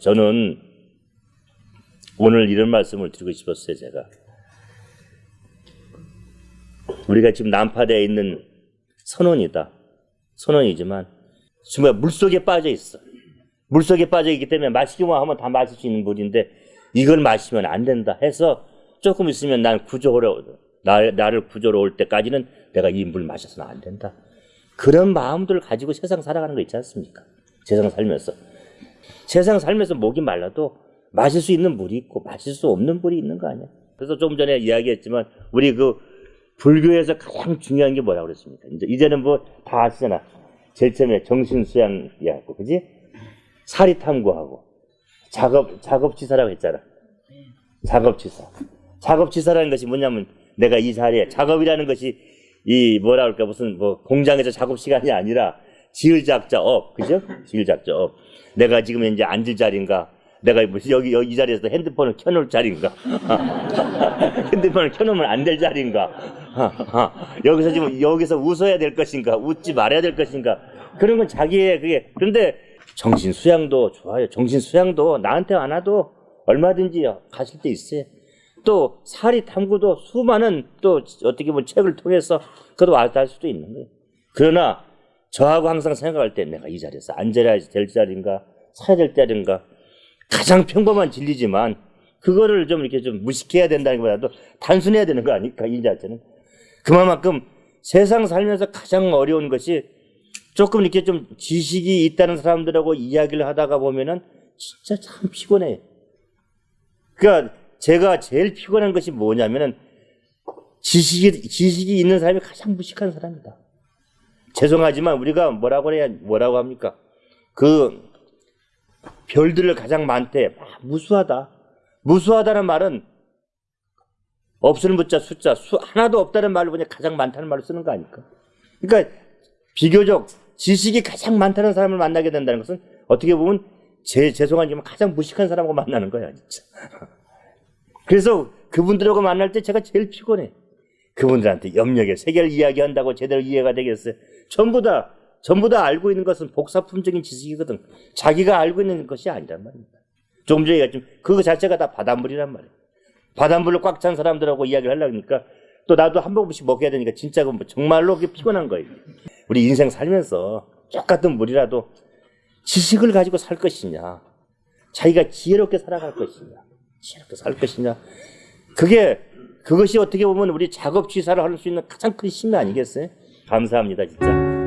저는 오늘 이런 말씀을 드리고 싶었어요, 제가. 우리가 지금 난파되어 있는 선원이다. 선원이지만 정말 물속에 빠져 있어. 물속에 빠져 있기 때문에 마시기만 하면 다 마실 수 있는 물인데 이걸 마시면 안 된다 해서 조금 있으면 난 구조로 나, 나를 구조로 올 때까지는 내가 이 물 마셔서는 안 된다. 그런 마음들을 가지고 세상 살아가는 거 있지 않습니까? 세상 살면서 세상 살면서 목이 말라도 마실 수 있는 물이 있고 마실 수 없는 물이 있는 거 아니야? 그래서 좀 전에 이야기했지만 우리 그 불교에서 가장 중요한 게 뭐라고 그랬습니까? 이제 이제는 뭐 다 아시잖아. 제일 처음에 정신 수양이었고, 그지? 사리 탐구하고 작업 작업지사라고 했잖아. 작업지사. 작업지사라는 것이 뭐냐면 내가 이 자리에 작업이라는 것이 이 뭐라 그럴까 무슨 뭐 공장에서 작업 시간이 아니라 지을작자 업, 그죠? 지을작자 업. 내가 지금 이제 앉을 자리인가? 내가 여기, 여기 이 자리에서 핸드폰을 켜놓을 자리인가? 핸드폰을 켜놓으면 안 될 자리인가? 여기서 지금 여기서 웃어야 될 것인가? 웃지 말아야 될 것인가? 그런 건 자기의 그게 그런데 정신 수양도 좋아요. 정신 수양도 나한테 안 와도 얼마든지 가실 데 있어요. 또 사리 탐구도 수많은 또 어떻게 보면 책을 통해서 그것도 알다 할 수도 있는 거예요. 그러나 저하고 항상 생각할 때 내가 이 자리에서 앉아야 될 자리인가 서야 될 자리인가 가장 평범한 진리지만 그거를 좀 이렇게 좀 무식해야 된다는 것보다도 단순해야 되는 거 아닐까 이 자체는 그만큼 세상 살면서 가장 어려운 것이 조금 이렇게 좀 지식이 있다는 사람들하고 이야기를 하다가 보면은 진짜 참 피곤해. 그러니까 제가 제일 피곤한 것이 뭐냐면은 지식이 지식이 있는 사람이 가장 무식한 사람이다. 죄송하지만 우리가 뭐라고 해야 뭐라고 합니까? 그 별들을 가장 많대. 무수하다. 무수하다는 말은 없으는 숫자 숫자 수 하나도 없다는 말로 그냥 가장 많다는 말을 쓰는 거 아닐까? 그러니까 비교적 지식이 가장 많다는 사람을 만나게 된다는 것은 어떻게 보면 제 죄송하지만 가장 무식한 사람하고 만나는 거야 진짜. 그래서 그분들하고 만날 때 제가 제일 피곤해. 그분들한테 염려의 세계를 이야기한다고 제대로 이해가 되겠어요? 전부 다 전부 다 알고 있는 것은 복사품적인 지식이거든. 자기가 알고 있는 것이 아니란 말입니다. 조금 전에 얘기했지만 그거 자체가 다 바닷물이란 말이에요. 바닷물로 꽉 찬 사람들하고 이야기를 하려니까 또 나도 한 모금씩 먹어야 되니까 진짜 그 정말로 그게 피곤한 거예요. 우리 인생 살면서 똑같은 물이라도 지식을 가지고 살 것이냐, 자기가 지혜롭게 살아갈 것이냐, 지혜롭게 살 것이냐. 그게 그것이 어떻게 보면 우리 작업 취사를 할 수 있는 가장 큰 힘이 아니겠어요? 감사합니다, 진짜.